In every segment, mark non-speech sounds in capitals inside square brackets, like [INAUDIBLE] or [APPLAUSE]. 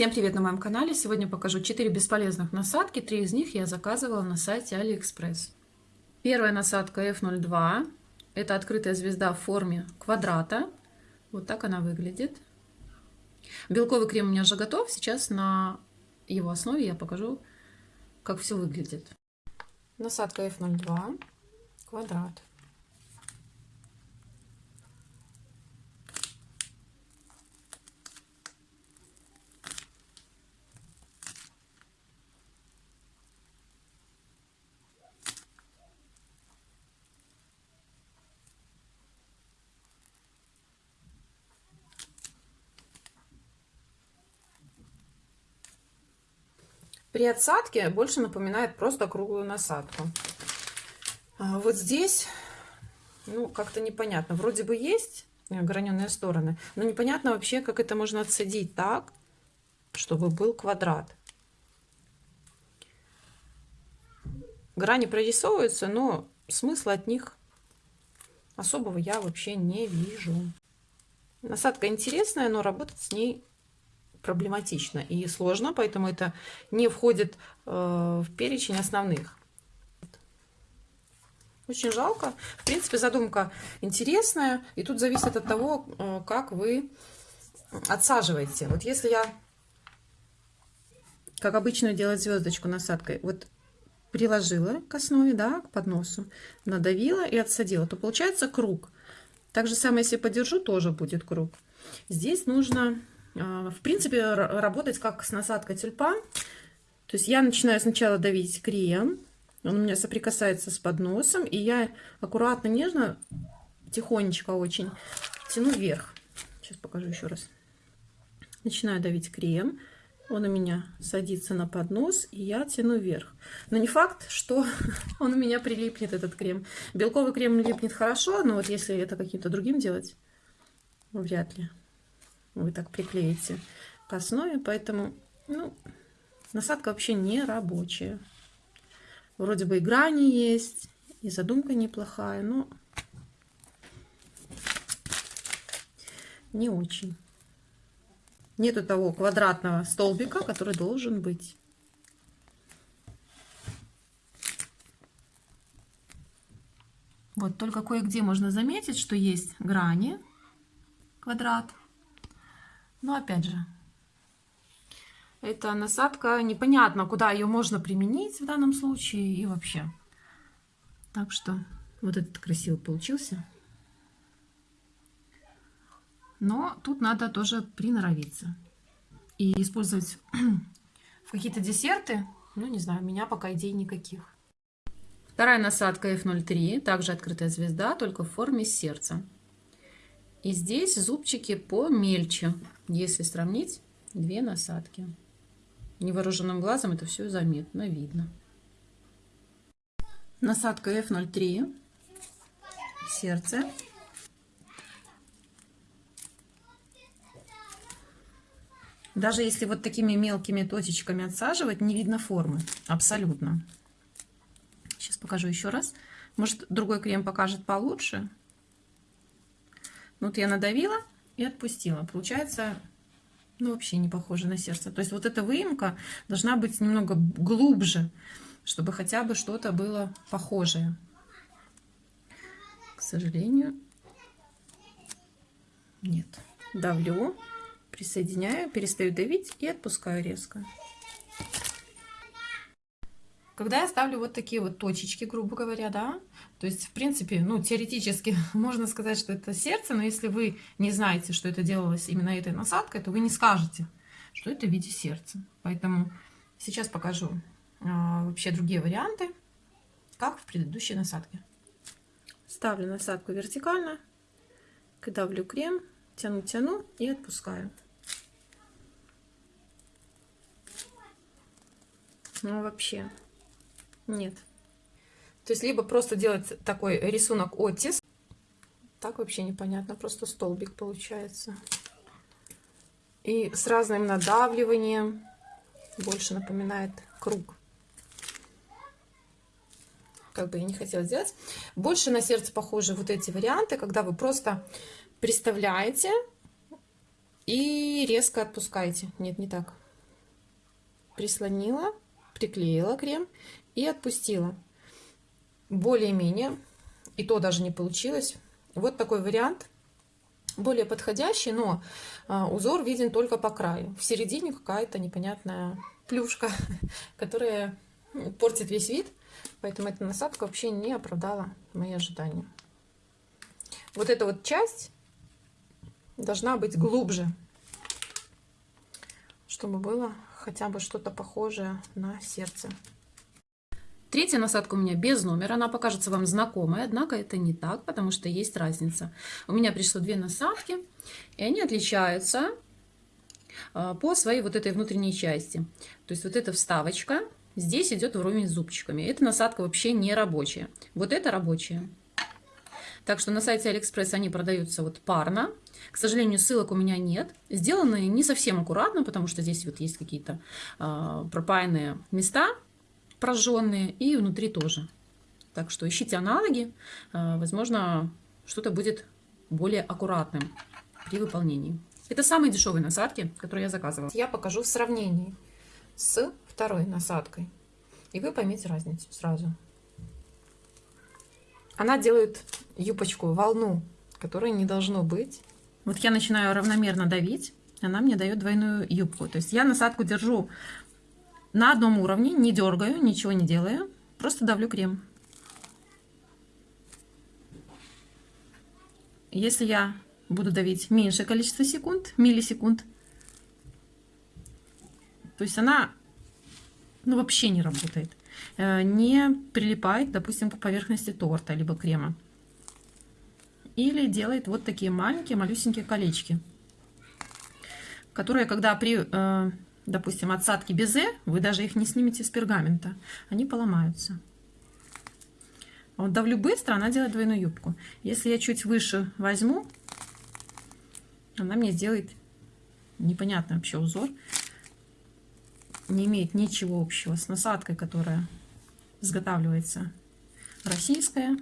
Всем привет на моем канале! Сегодня покажу 4 бесполезных насадки. Три из них я заказывала на сайте AliExpress. Первая насадка F02. Это открытая звезда в форме квадрата. Вот так она выглядит. Белковый крем у меня уже готов. Сейчас на его основе я покажу, как все выглядит. Насадка F02. Квадрат. При отсадке больше напоминает просто круглую насадку. А вот здесь, ну, как-то непонятно. Вроде бы есть граненые стороны, но непонятно вообще, как это можно отсадить так, чтобы был квадрат. Грани прорисовываются, но смысла от них особого я вообще не вижу. Насадка интересная, но работать с ней проблематично и сложно, поэтому это не входит э, в перечень основных. Очень жалко. В принципе, задумка интересная, и тут зависит от того, э, как вы отсаживаете. Вот если я, как обычно, делать звездочку насадкой, вот приложила к основе, да, к подносу, надавила и отсадила, то получается круг. Так же самое, если подержу, тоже будет круг. Здесь нужно в принципе, работать как с насадкой тюльпан. То есть я начинаю сначала давить крем, он у меня соприкасается с подносом, и я аккуратно, нежно, тихонечко очень тяну вверх. Сейчас покажу еще раз. Начинаю давить крем, он у меня садится на поднос, и я тяну вверх. Но не факт, что [LAUGHS] он у меня прилипнет, этот крем. Белковый крем липнет хорошо, но вот если это каким-то другим делать, вряд ли вы так приклеите к основе, поэтому ну, насадка вообще не рабочая. Вроде бы и грани есть, и задумка неплохая, но не очень. Нету того квадратного столбика, который должен быть. Вот только кое-где можно заметить, что есть грани, квадрат, но опять же, эта насадка непонятно, куда ее можно применить в данном случае и вообще. Так что вот этот красивый получился. Но тут надо тоже приноровиться. И использовать [CLEARS THROAT] в какие-то десерты, ну не знаю, у меня пока идей никаких. Вторая насадка F03, также открытая звезда, только в форме сердца. И здесь зубчики помельче, если сравнить две насадки. Невооруженным глазом это все заметно видно. Насадка F03, сердце. Даже если вот такими мелкими точечками отсаживать, не видно формы. Абсолютно. Сейчас покажу еще раз. Может, другой крем покажет получше. Вот я надавила и отпустила. Получается, ну, вообще не похоже на сердце. То есть вот эта выемка должна быть немного глубже, чтобы хотя бы что-то было похожее. К сожалению, нет. Давлю, присоединяю, перестаю давить и отпускаю резко. Когда я ставлю вот такие вот точечки, грубо говоря, да, то есть, в принципе, ну, теоретически [LAUGHS] можно сказать, что это сердце, но если вы не знаете, что это делалось именно этой насадкой, то вы не скажете, что это в виде сердца. Поэтому сейчас покажу а, вообще другие варианты, как в предыдущей насадке. Ставлю насадку вертикально, давлю крем, тяну-тяну и отпускаю. Ну, вообще нет. То есть либо просто делать такой рисунок оттиск. Так вообще непонятно, просто столбик получается. И с разным надавливанием больше напоминает круг. Как бы я не хотела сделать. Больше на сердце похожи вот эти варианты, когда вы просто представляете и резко отпускаете. Нет, не так. прислонила, приклеила крем и отпустила. Более-менее, и то даже не получилось. Вот такой вариант, более подходящий, но а, узор виден только по краю. В середине какая-то непонятная плюшка, [LAUGHS] которая ну, портит весь вид. Поэтому эта насадка вообще не оправдала мои ожидания. Вот эта вот часть должна быть глубже, чтобы было хотя бы что-то похожее на сердце. Третья насадка у меня без номера, она покажется вам знакомой, однако это не так, потому что есть разница. У меня пришло две насадки, и они отличаются а, по своей вот этой внутренней части. То есть вот эта вставочка здесь идет вровень с зубчиками. Эта насадка вообще не рабочая. Вот это рабочая. Так что на сайте Алиэкспресс они продаются вот парно. К сожалению, ссылок у меня нет. Сделаны не совсем аккуратно, потому что здесь вот есть какие-то э, пропаянные места прожженные и внутри тоже. Так что ищите аналоги. Э, возможно, что-то будет более аккуратным при выполнении. Это самые дешевые насадки, которые я заказывала. Я покажу в сравнении с второй насадкой. И вы поймете разницу сразу. Она делает юбочку, волну, которой не должно быть. Вот я начинаю равномерно давить, она мне дает двойную юбку. То есть я насадку держу на одном уровне, не дергаю, ничего не делаю, просто давлю крем. Если я буду давить меньшее количество секунд, миллисекунд, то есть она ну, вообще не работает. Э, не прилипает, допустим, к поверхности торта либо крема. Или делает вот такие маленькие, малюсенькие колечки, которые, когда при, э, допустим, отсадке безе, вы даже их не снимете с пергамента, они поломаются. А вот давлю быстро, она делает двойную юбку. Если я чуть выше возьму, она мне сделает непонятный вообще узор. Не имеет ничего общего с насадкой, которая изготавливается российская.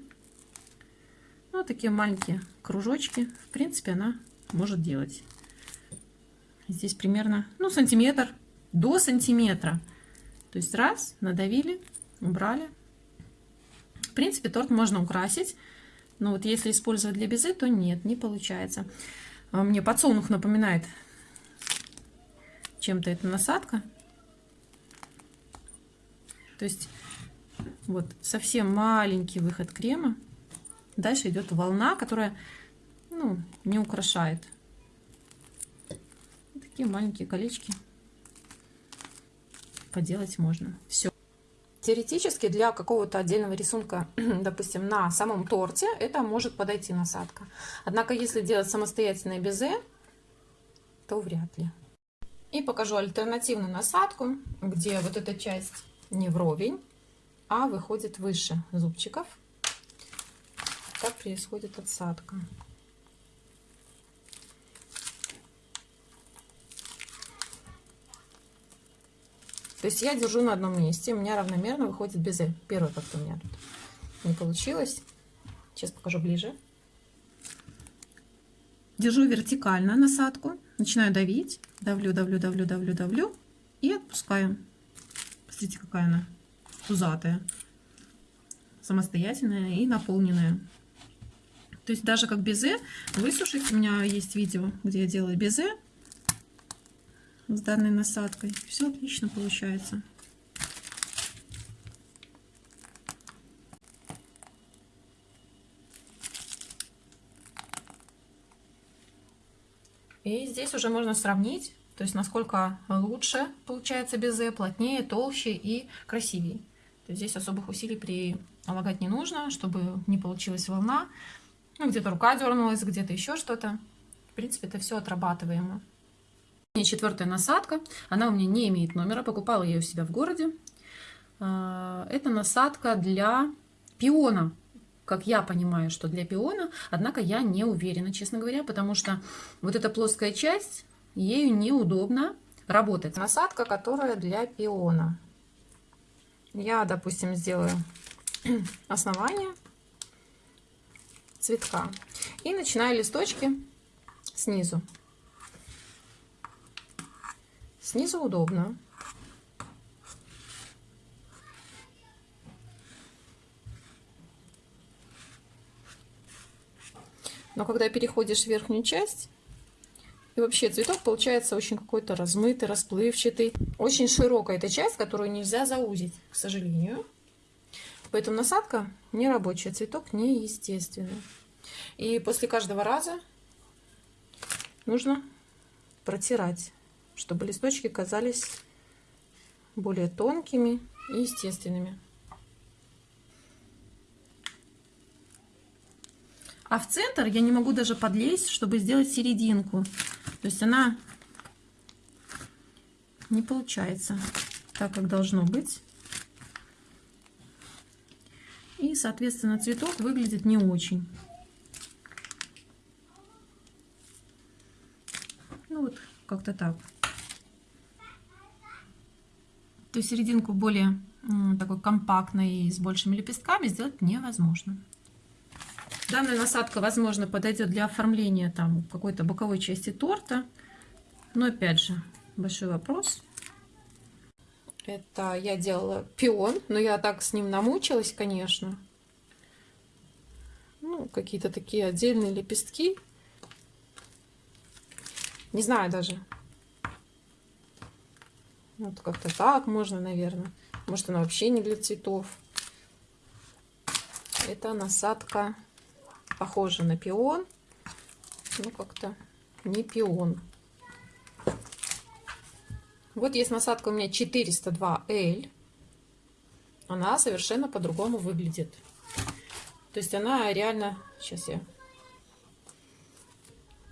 Ну, такие маленькие кружочки. В принципе, она может делать. Здесь примерно, ну, сантиметр до сантиметра. То есть раз, надавили, убрали. В принципе, торт можно украсить. Но вот если использовать для безе, то нет, не получается. А мне подсолнух напоминает чем-то эта насадка. То есть вот совсем маленький выход крема. Дальше идет волна, которая ну, не украшает. Такие маленькие колечки поделать можно. Все. Теоретически для какого-то отдельного рисунка, [CLEARS THROAT] допустим, на самом торте, это может подойти насадка. Однако, если делать самостоятельное безе, то вряд ли. И покажу альтернативную насадку, где вот эта часть не вровень, а выходит выше зубчиков. Так происходит отсадка. То есть я держу на одном месте, у меня равномерно выходит безе. Первый как-то у меня тут не получилось. Сейчас покажу ближе. Держу вертикально насадку, начинаю давить, давлю, давлю, давлю, давлю, давлю и отпускаю. Посмотрите, какая она пузатая, самостоятельная и наполненная. То есть даже как безе высушить, у меня есть видео, где я делаю безе с данной насадкой. Все отлично получается. И здесь уже можно сравнить, то есть насколько лучше получается безе, плотнее, толще и красивее. То есть здесь особых усилий прилагать не нужно, чтобы не получилась волна. Ну, где-то рука дернулась, где-то еще что-то. В принципе, это все отрабатываемо. Четвертая насадка. Она у меня не имеет номера. Покупала я ее у себя в городе. А, это насадка для пиона. Как я понимаю, что для пиона. Однако я не уверена, честно говоря, потому что вот эта плоская часть, ею неудобно работать. Насадка, которая для пиона. Я, допустим, сделаю [CLEARS THROAT] основание цветка и начинаю листочки снизу. Снизу удобно. Но когда переходишь в верхнюю часть, и вообще цветок получается очень какой-то размытый, расплывчатый. Очень широкая эта часть, которую нельзя заузить, к сожалению. Поэтому насадка не рабочая, цветок неестественный. И после каждого раза нужно протирать, чтобы листочки казались более тонкими и естественными. А в центр я не могу даже подлезть, чтобы сделать серединку. То есть она не получается так, как должно быть. И, соответственно, цветок выглядит не очень. Ну вот, как-то так. То есть серединку более такой компактной и с большими лепестками сделать невозможно. Данная насадка, возможно, подойдет для оформления там какой-то боковой части торта. Но опять же, большой вопрос. Это я делала пион, но я так с ним намучилась, конечно. Ну, какие-то такие отдельные лепестки. Не знаю даже. Вот как-то так можно, наверное. Может, она вообще не для цветов. Это насадка похоже на пион. Ну, как-то не пион. Вот есть насадка у меня 402L. Она совершенно по-другому выглядит. То есть она реально... Сейчас я... То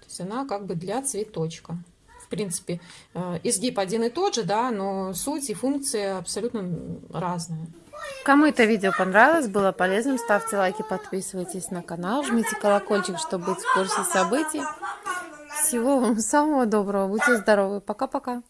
есть она как бы для цветочка. В принципе, э, изгиб один и тот же, да, но суть и функция абсолютно разные. Кому это видео понравилось, было полезным, ставьте лайки, подписывайтесь на канал, жмите колокольчик, чтобы быть в курсе событий. Всего вам самого доброго, будьте здоровы, пока-пока.